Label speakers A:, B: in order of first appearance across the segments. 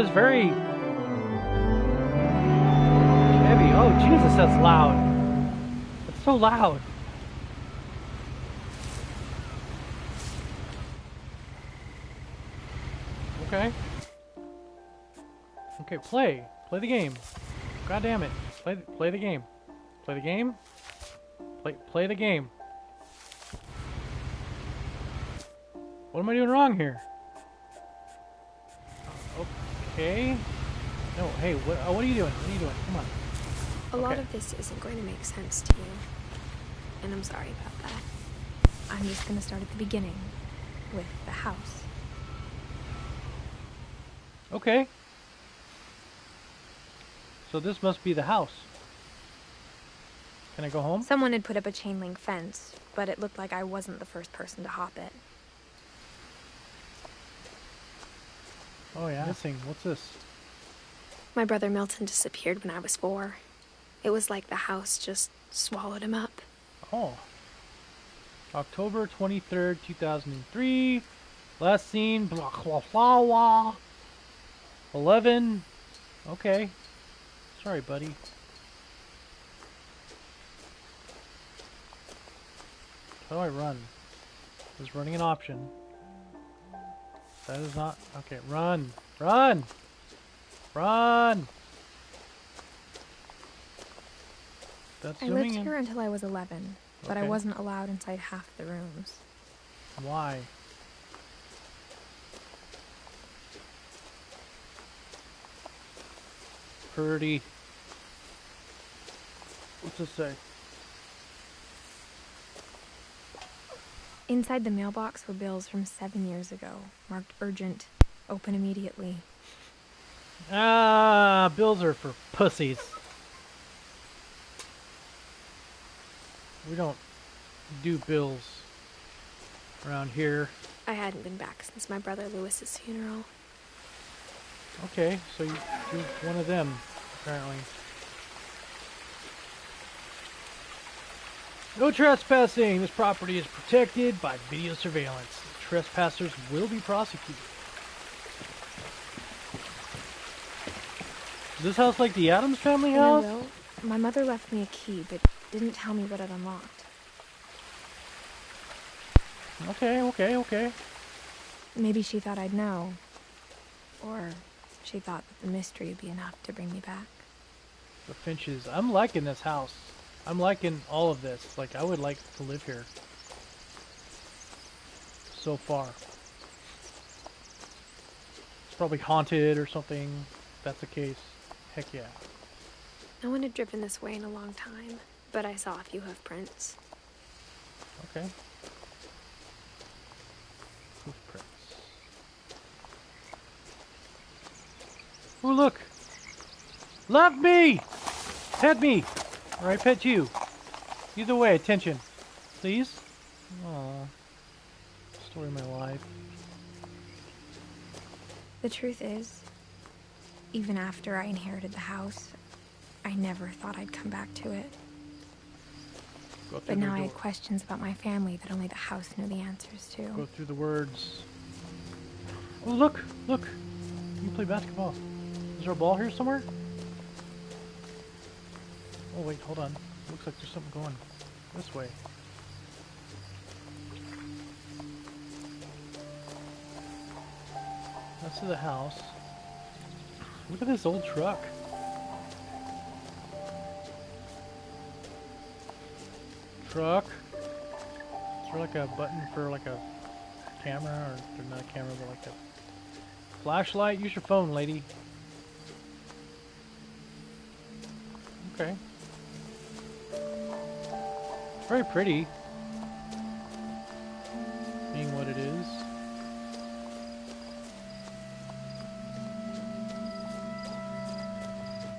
A: is very heavy. Oh, Jesus, that's loud. It's so loud. Okay. Okay, play. Play the game. God damn it. Play play the game. Play the game. Play play the game. What am I doing wrong here? Okay. No, hey, what, uh, what are you doing? What are you doing? Come on.
B: A lot of this isn't going to make sense to you. And I'm sorry about that. I'm just going to start at the beginning with the house.
A: Okay. So this must be the house. Can I go home?
B: Someone had put up a chain link fence, but it looked like I wasn't the first person to hop it.
A: Oh yeah. Missing. What's this?
B: My brother Milton disappeared when I was four. It was like the house just swallowed him up.
A: Oh. October 23rd, 2003. Last seen, blah, blah, blah, blah. 11. Okay. Sorry, buddy. How do I run? Is running an option? That is not... Okay, run! Run! Run! That's
B: I
A: zooming
B: lived
A: in.
B: here until I was 11, but I wasn't allowed inside half the rooms.
A: Why? Pretty. What's this say?
B: Inside the mailbox were bills from seven years ago, marked urgent, open immediately.
A: Ah, bills are for pussies. We don't do bills around here.
B: I hadn't been back since my brother Lewis's funeral.
A: Okay, so you, you're one of them, apparently. No trespassing! This property is protected by video surveillance. Trespassers will be prosecuted. Is this house like the Addams family house?
B: will. My mother left me a key, but didn't tell me what it unlocked.
A: Okay, okay, okay.
B: Maybe she thought I'd know. Or she thought that the mystery would be enough to bring me back.
A: The Finches. I'm liking this house. I'm liking all of this. Like, I would like to live here. So far. It's probably haunted or something. If that's the case. Heck yeah.
B: No one had driven this way in a long time, but I saw a few hoof prints.
A: Okay. Hoof prints. Oh, look! Love me! Pet me! Or I pet you. Either way, attention. Please? Aww. Story of my life.
B: The truth is, even after I inherited the house, I never thought I'd come back to it. But now I had questions about my family that only the house knew the answers to.
A: Go through the words. Oh, look! Look! You play basketball. Is there a ball here somewhere? Oh, wait, hold on. Looks like there's something going this way. That's to the house. Look at this old truck. Truck. Is there like a button for like a camera or not a camera but like a flashlight? Use your phone, lady. Okay. Very pretty. Being what it is.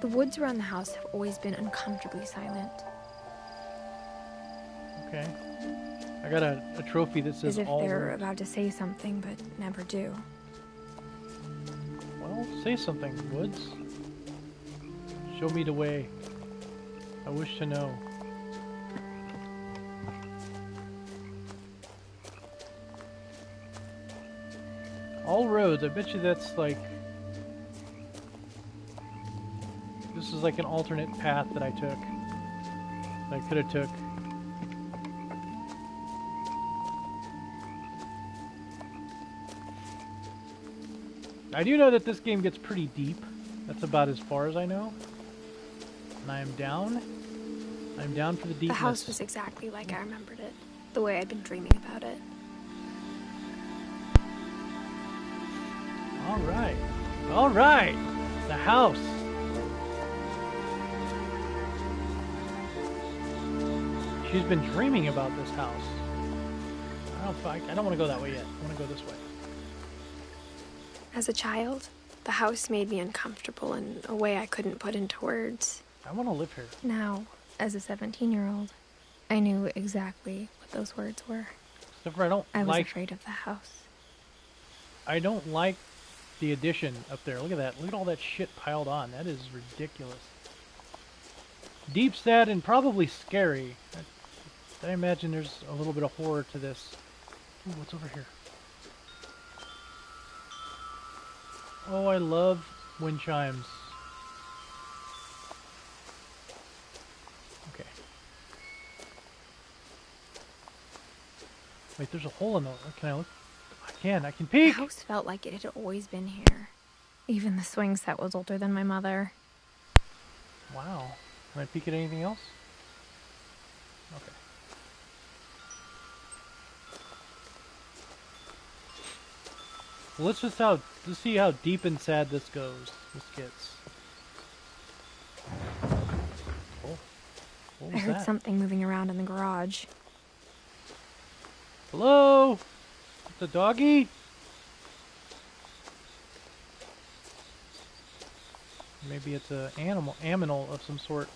B: The woods around the house have always been uncomfortably silent,
A: Okay. I got a, a trophy that says
B: as if
A: all
B: they're
A: words.
B: about to say something but never do.
A: Well, say something, Woods. Show me the way. I wish to know. All roads, I bet you that's like This is like an alternate path that I took. That I could have took. I do know that this game gets pretty deep. That's about as far as I know. And I am down. I'm down for the deepness.
B: The house was exactly like I remembered it, the way I'd been dreaming about it.
A: All right. All right. The house. She's been dreaming about this house. I don't. I, I don't want to go that way yet. I want to go this way.
B: As a child, the house made me uncomfortable in a way I couldn't put into words.
A: I want to live here.
B: Now, as a 17 year old, I knew exactly what those words were.
A: Except for I don't
B: I was
A: like.
B: afraid of the house.
A: I don't like the addition up there. Look at that. Look at all that shit piled on. That is ridiculous. Deep, sad, and probably scary. I, I imagine there's a little bit of horror to this. Ooh, what's over here? Oh, I love wind chimes. Okay. Wait, there's a hole in the... Can I look? I can. I can peek.
B: The
A: peek!
B: house felt like it had always been here. Even the swing set was older than my mother.
A: Wow. Can I peek at anything else? Okay. Well, let's just how let's see how deep and sad this goes. This gets. Oh,
B: I heard
A: that?
B: something moving around in the garage.
A: Hello, the doggy. Maybe it's a animal, aminal of some sort.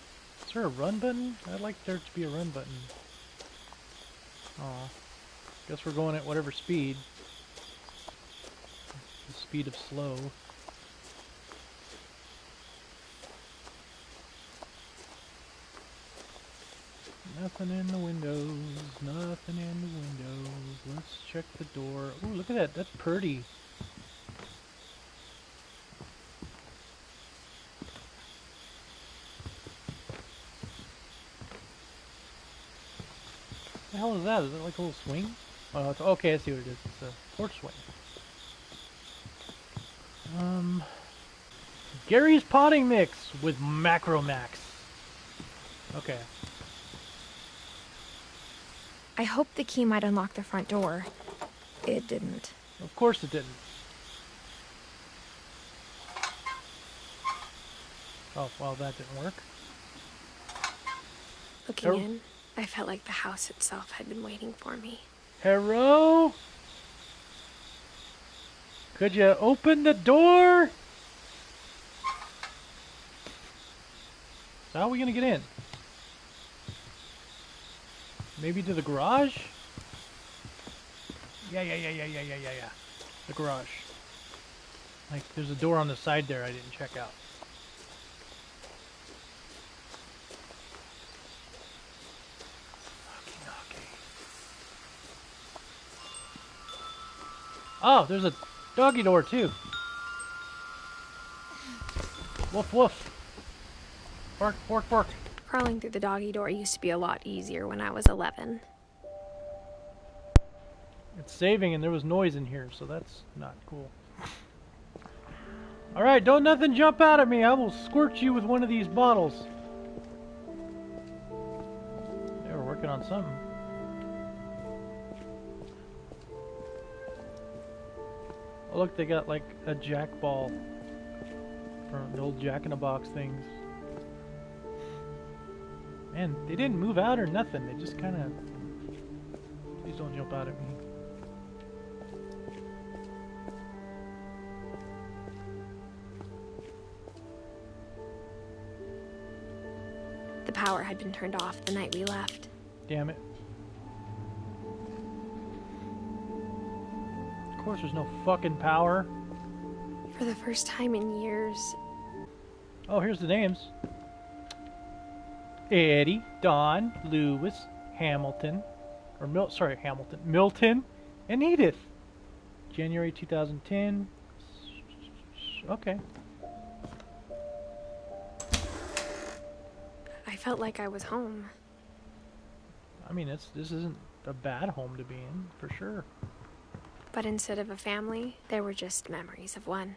A: Is there a run button? I'd like there to be a run button. Oh, guess we're going at whatever speed. The speed of slow. Nothing in the windows, nothing in the windows. Let's check the door. Ooh, look at that. That's pretty. the hell is that? Is it like a little swing? Oh, it's, okay, I see what it is. It's a porch swing. Um, Gary's potting mix with Macromax. Okay.
B: I hoped the key might unlock the front door. It didn't.
A: Of course it didn't. Oh, well, that didn't work.
B: Looking
A: Oh.
B: in, I felt like the house itself had been waiting for me.
A: Hello? Could you open the door? So how are we gonna get in? Maybe to the garage? Yeah, yeah, yeah, yeah, yeah, yeah, yeah, yeah. The garage. Like, there's a door on the side there I didn't check out. Oh, there's a doggy door too. Woof woof. Bark, bark, bark.
B: Crawling through the doggy door used to be a lot easier when I was 11.
A: It's saving and there was noise in here, so that's not cool. Alright, don't nothing jump out at me. I will squirt you with one of these bottles. They were working on something. Oh, look, they got like a jack ball from the old Jack in the Box things. Man, they didn't move out or nothing. They just kind of. Please don't jump out at me.
B: The power had been turned off the night we left.
A: Damn it. Of course, there's no fucking power.
B: For the first time in years,
A: Oh, here's the names Eddie, Dawn, Lewis, Hamilton, or Mil- sorry, Hamilton, Milton, and Edith. January 2010. Okay.
B: I felt like I was home.
A: I mean, it's this isn't a bad home to be in, for sure.
B: But instead of a family, there were just memories of one.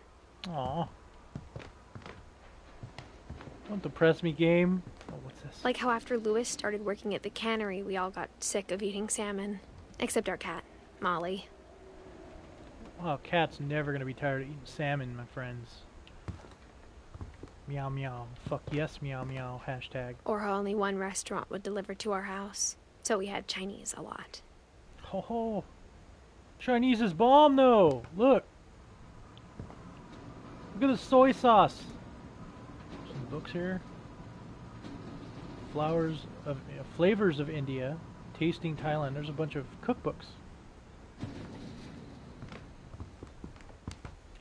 A: Aw. Want to press me game?
B: Like how after Lewis started working at the cannery, we all got sick of eating salmon. Except our cat, Molly.
A: Well, cat's never gonna be tired of eating salmon, my friends. Meow meow. Fuck yes, meow meow. Hashtag.
B: Or how only one restaurant would deliver to our house. So we had Chinese a lot.
A: Ho ho. Chinese is bomb though. Look. Look at the soy sauce. Some books here. Flowers of uh, flavors of India, tasting Thailand. There's a bunch of cookbooks.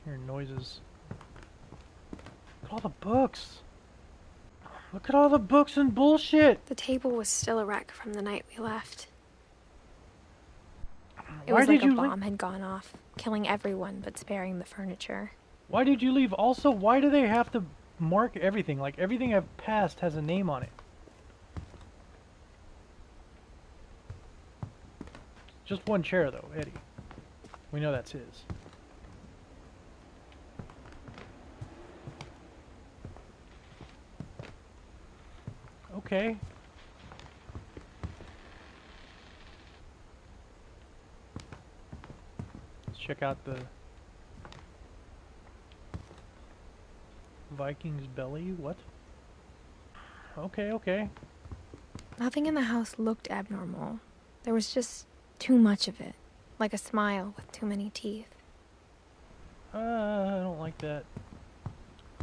A: Hear noises. Look at all the books. Look at all the books and bullshit.
B: The table was still a wreck from the night we left. It
A: Why
B: was
A: did
B: like a bomb had gone off, killing everyone but sparing the furniture.
A: Why did you leave? Also, why do they have to mark everything? Like everything I've passed has a name on it. Just one chair though, Eddie. We know that's his. Okay. Let's check out the Viking's belly? What? Okay, okay.
B: Nothing in the house looked abnormal. There was just too much of it, like a smile with too many teeth.
A: Uh, I don't like that.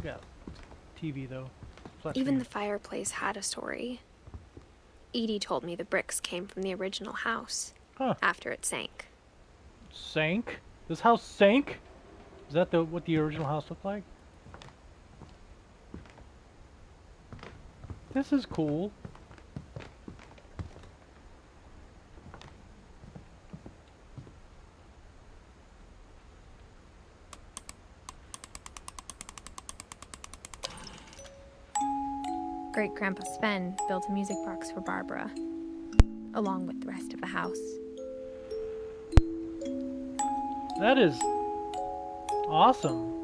A: Got TV though. Flat
B: Even the fireplace had a story. Edie told me the bricks came from the original house
A: Huh.
B: after it sank.
A: sank. This house sank. Is that the what the original house looked like? This is cool.
B: Grandpa Sven built a music box for Barbara, along with the rest of the house.
A: That is awesome.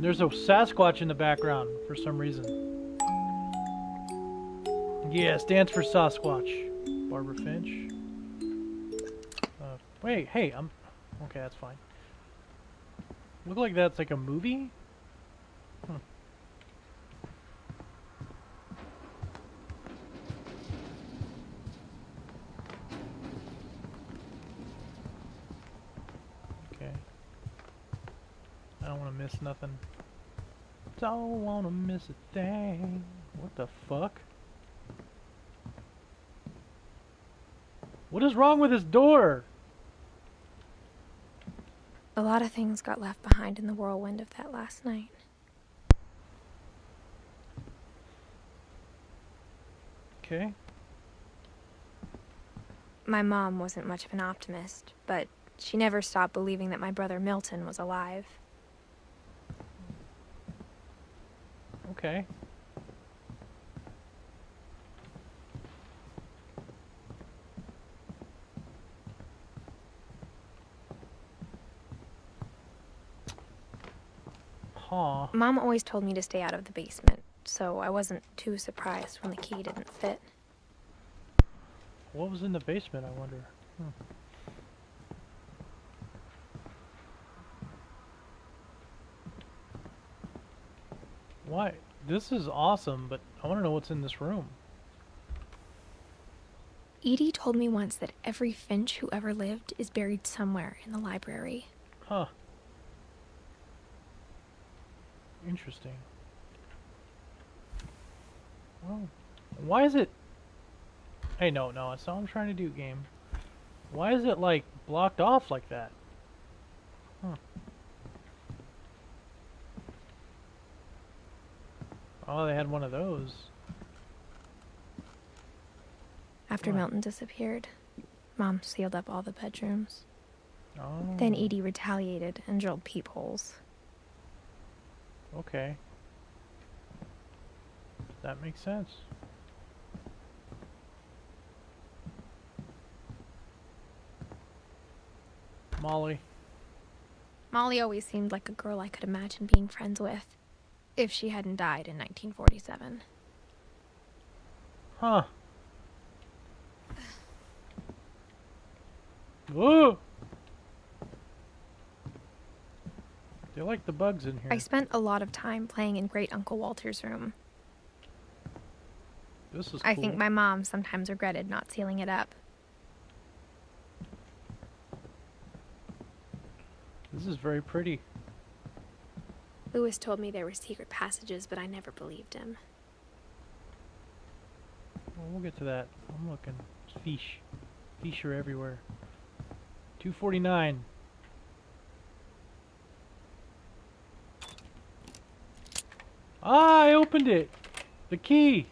A: There's a Sasquatch in the background for some reason. Yes, dance for Sasquatch. Barbara Finch. Uh, wait, hey, I'm okay. That's fine. Look like that's like a movie. Hmm. Okay. I don't want to miss nothing. Don't want to miss a thing. What the fuck? What is wrong with this door?
B: A lot of things got left behind in the whirlwind of that last night.
A: Okay.
B: My mom wasn't much of an optimist, but she never stopped believing that my brother Milton was alive.
A: Okay. Huh.
B: Mom always told me to stay out of the basement, so I wasn't too surprised when the key didn't fit.
A: What was in the basement, I wonder? Hmm. Why? This is awesome, but I want to know what's in this room.
B: Edie told me once that every Finch who ever lived is buried somewhere in the library.
A: Huh. Interesting. Well, why is it... Hey, no, no, that's not what I'm trying to do, game. Why is it, like, blocked off like that? Huh. Oh, they had one of those.
B: After
A: What?
B: Milton disappeared, Mom sealed up all the bedrooms.
A: Oh.
B: Then Edie retaliated and drilled peepholes.
A: Okay. That makes sense. Molly.
B: Molly always seemed like a girl I could imagine being friends with. If she hadn't died in 1947.
A: Huh. Whoa! They like the bugs in here.
B: I spent a lot of time playing in Great Uncle Walter's room.
A: This is
B: I think my mom sometimes regretted not sealing it up.
A: This is very pretty.
B: Lewis told me there were secret passages, but I never believed him.
A: Well, we'll get to that. I'm looking. Fish. Fish are everywhere. 249. Ah, I opened it. The key.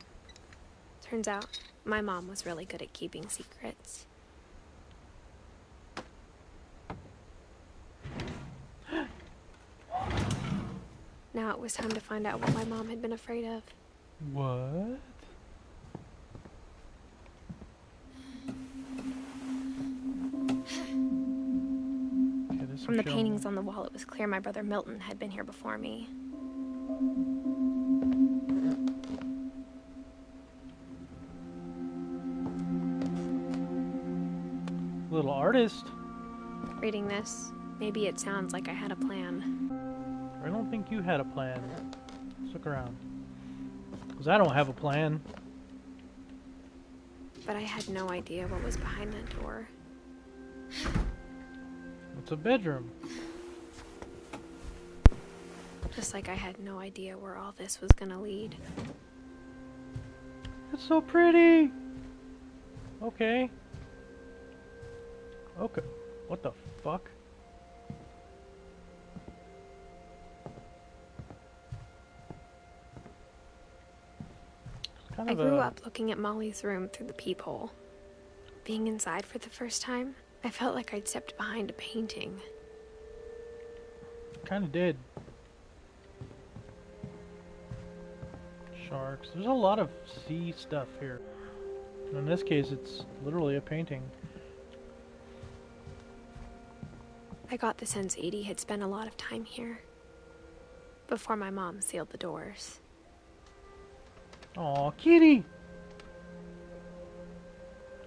B: Turns out, my mom was really good at keeping secrets. Now it was time to find out what my mom had been afraid of.
A: What? Okay,
B: From the paintings on the wall, it was clear my brother Milton had been here before me.
A: Little artist.
B: Reading this, maybe it sounds like I had a plan.
A: I don't think you had a plan. Let's look around. Because I don't have a plan.
B: But I had no idea what was behind that door.
A: It's a bedroom.
B: Just like I had no idea where all this was gonna lead.
A: It's so pretty. Okay. Okay. What the fuck? Kind
B: I
A: of
B: grew
A: a,
B: up looking at Molly's room through the peephole. Being inside for the first time, I felt like I'd stepped behind a painting.
A: Kind of did. Sharks. There's a lot of sea stuff here. In this case, it's literally a painting.
B: I got the sense Edie had spent a lot of time here. Before my mom sealed the doors.
A: Aw, kitty!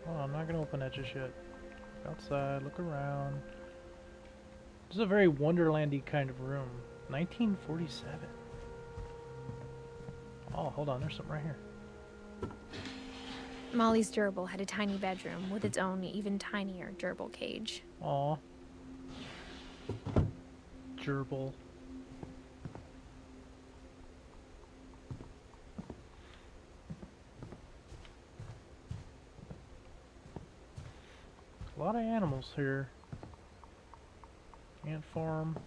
A: Oh, I'm not gonna open that just yet. Outside, look around. This is a very Wonderlandy kind of room. 1947. Oh, hold on, there's something right here.
B: Molly's gerbil had a tiny bedroom with its own even tinier gerbil cage.
A: Aw. Gerbil. A lot of animals here. Ant farm.